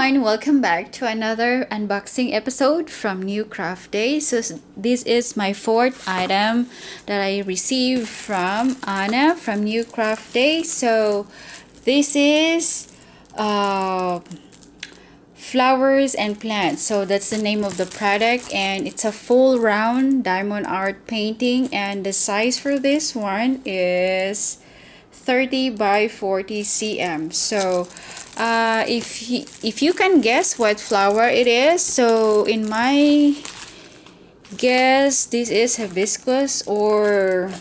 everyone welcome back to another unboxing episode from new craft day so this is my fourth item that i received from anna from new craft day so this is uh flowers and plants. So that's the name of the product and it's a full round diamond art painting and the size for this one is 30 by 40 cm. So uh, if he, if you can guess what flower it is so in my guess this is hibiscus or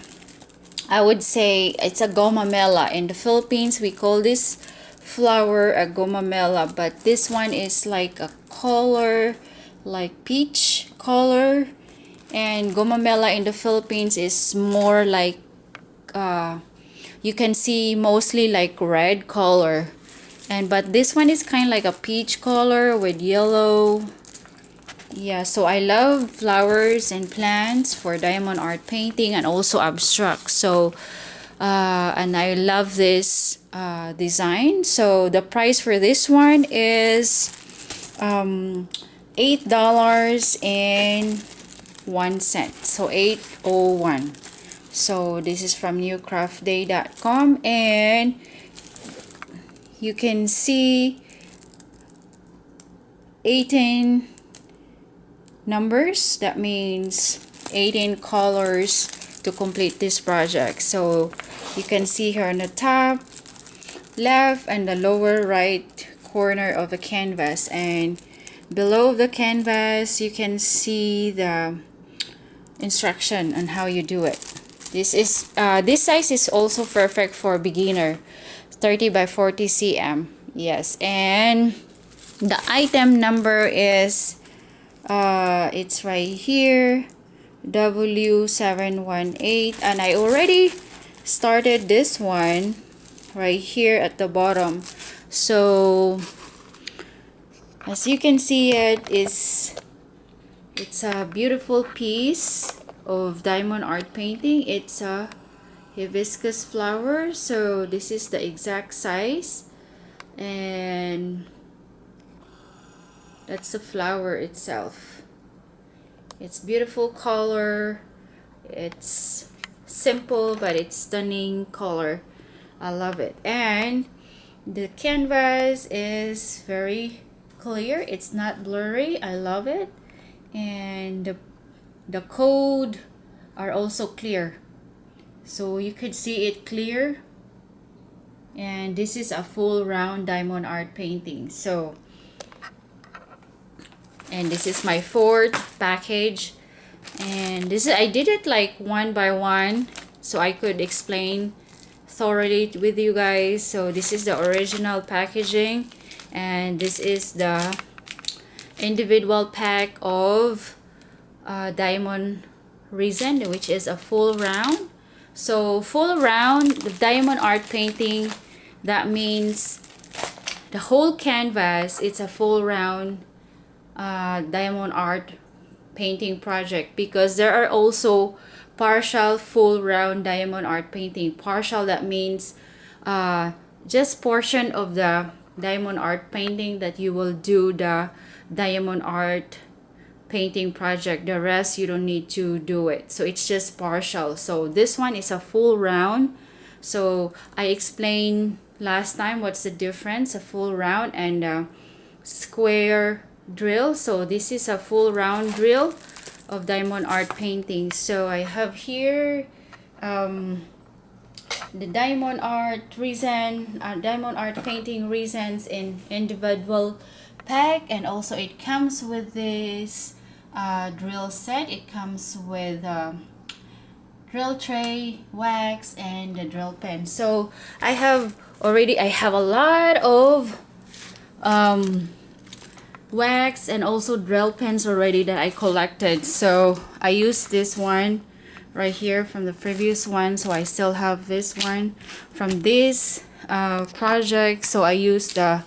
I would say it's a gumamela. In the Philippines we call this flower a gumamela but this one is like a color like peach color. And gumamela in the Philippines is more like uh, you can see mostly like red color and but this one is kind of like a peach color with yellow. Yeah so i love flowers and plants for diamond art painting and also abstract. So uh, and i love this uh, design. So the price for this one is um, eight dollars and one cent. So 801 so this is from newcraftday.com and you can see 18 numbers. That means 18 colors to complete this project. So you can see here on the top left and the lower right corner of the canvas. And below the canvas you can see the instruction on how you do it. This is uh, this size is also perfect for beginner 30 by 40 cm yes. And the item number is uh, it's right here W718 and I already started this one right here at the bottom. So as you can see it is it's a beautiful piece of diamond art painting. It's a hibiscus flower. So this is the exact size. And that's the flower itself. It's beautiful color. It's simple but it's stunning color. I love it. And the canvas is very clear. It's not blurry. I love it. And the, the code are also clear so you could see it clear. And this is a full round diamond art painting. So and this is my fourth package. And this is I did it like one by one so I could explain thoroughly with you guys. So this is the original packaging and this is the individual pack of uh, diamond resin which is a full round so full round the diamond art painting that means the whole canvas it's a full round uh, diamond art painting project because there are also partial full round diamond art painting. Partial that means uh, just portion of the diamond art painting that you will do the diamond art painting project the rest you don't need to do it. So it's just partial. So this one is a full round. So I explained last time what's the difference a full round and a square drill. So this is a full round drill of diamond art painting. So I have here um, the diamond art resin uh, diamond art painting resins in individual pack and also it comes with this uh, drill set. It comes with drill tray wax and the drill pen. So I have already I have a lot of um, wax and also drill pens already that I collected. So I use this one right here from the previous one. So I still have this one from this uh, project. So I use the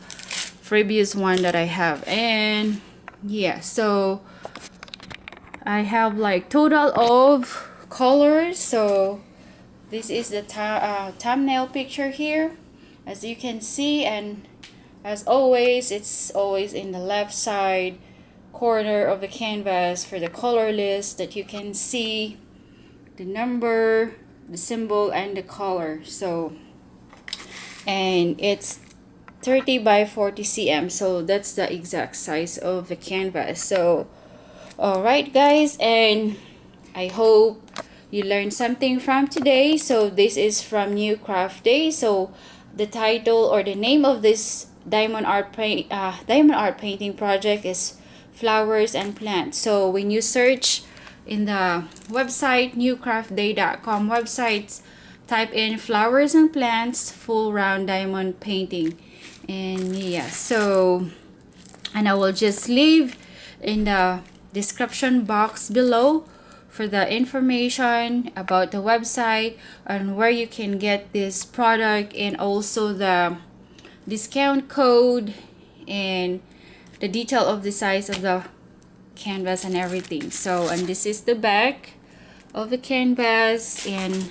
previous one that I have. And yeah so I have like total of colors so this is the uh, thumbnail picture here. As you can see and as always it's always in the left side corner of the canvas for the color list that you can see the number the symbol and the color. So and it's 30 by 40 cm so that's the exact size of the canvas. So all right guys and i hope you learned something from today. So this is from new craft day. So the title or the name of this diamond art paint uh, diamond art painting project is flowers and plants. So when you search in the website newcraftday.com websites type in flowers and plants full round diamond painting. And yeah so and I will just leave in the description box below for the information about the website and where you can get this product and also the discount code and the detail of the size of the canvas and everything. So and this is the back of the canvas and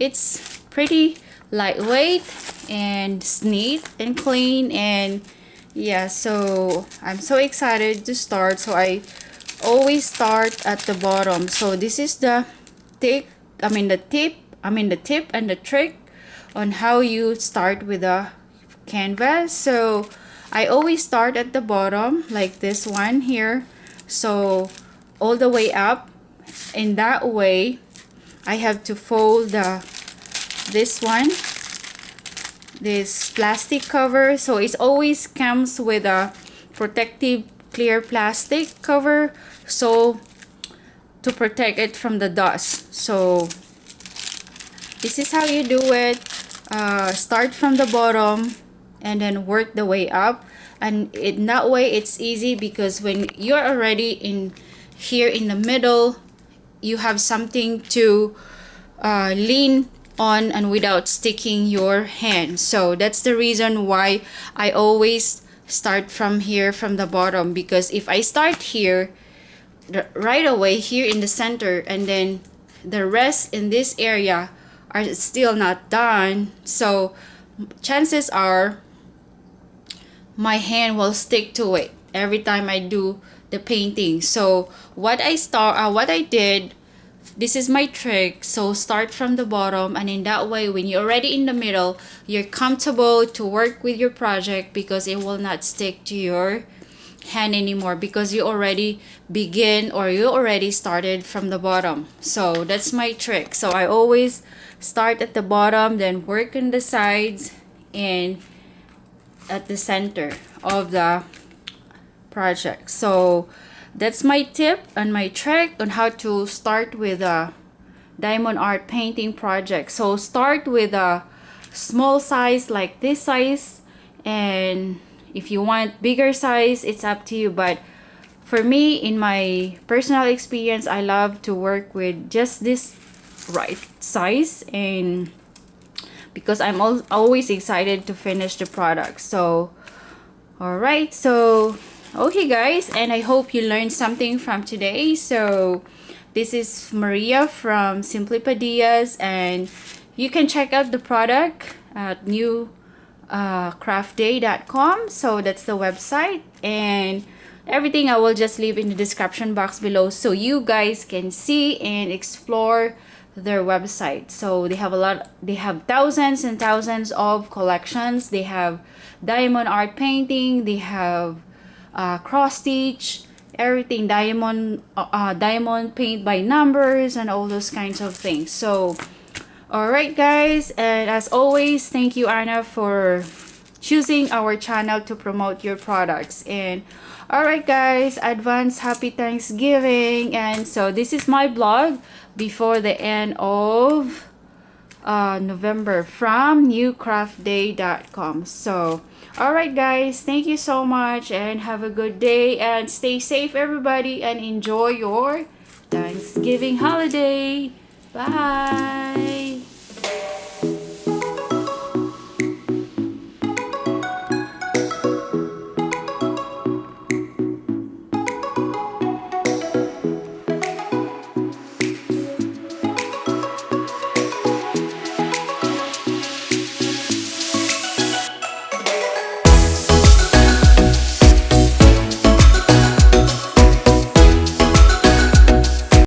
it's pretty lightweight and neat and clean and yeah so I'm so excited to start. So I always start at the bottom. So this is the tip I mean the tip I mean the tip and the trick on how you start with a canvas. So I always start at the bottom like this one here. So all the way up. In that way I have to fold the this one this plastic cover. So it always comes with a protective clear plastic cover so to protect it from the dust. So this is how you do it. Uh, start from the bottom and then work the way up. And in that way it's easy because when you're already in here in the middle you have something to uh, lean on and without sticking your hand. So that's the reason why I always start from here from the bottom because if I start here right away here in the center and then the rest in this area are still not done so chances are my hand will stick to it every time I do the painting. So what I start uh, what I did this is my trick. So start from the bottom and in that way when you're already in the middle you're comfortable to work with your project because it will not stick to your hand anymore because you already begin or you already started from the bottom. So that's my trick. So I always start at the bottom then work on the sides and at the center of the project. So that's my tip and my trick on how to start with a diamond art painting project. So start with a small size like this size and if you want bigger size it's up to you. But for me in my personal experience i love to work with just this right size and because i'm al always excited to finish the product. So all right so okay guys and i hope you learned something from today. So this is maria from simply padillas and you can check out the product at new uh, craftday.com so that's the website and everything i will just leave in the description box below so you guys can see and explore their website. So they have a lot they have thousands and thousands of collections. They have diamond art painting they have uh, cross stitch everything diamond uh, uh, diamond paint by numbers and all those kinds of things. So all right guys and as always thank you Anna for choosing our channel to promote your products. And all right guys advance happy thanksgiving. And so this is my blog before the end of uh, November from newcraftday.com so alright guys. Thank you so much and have a good day and stay safe everybody and enjoy your Thanksgiving holiday. Bye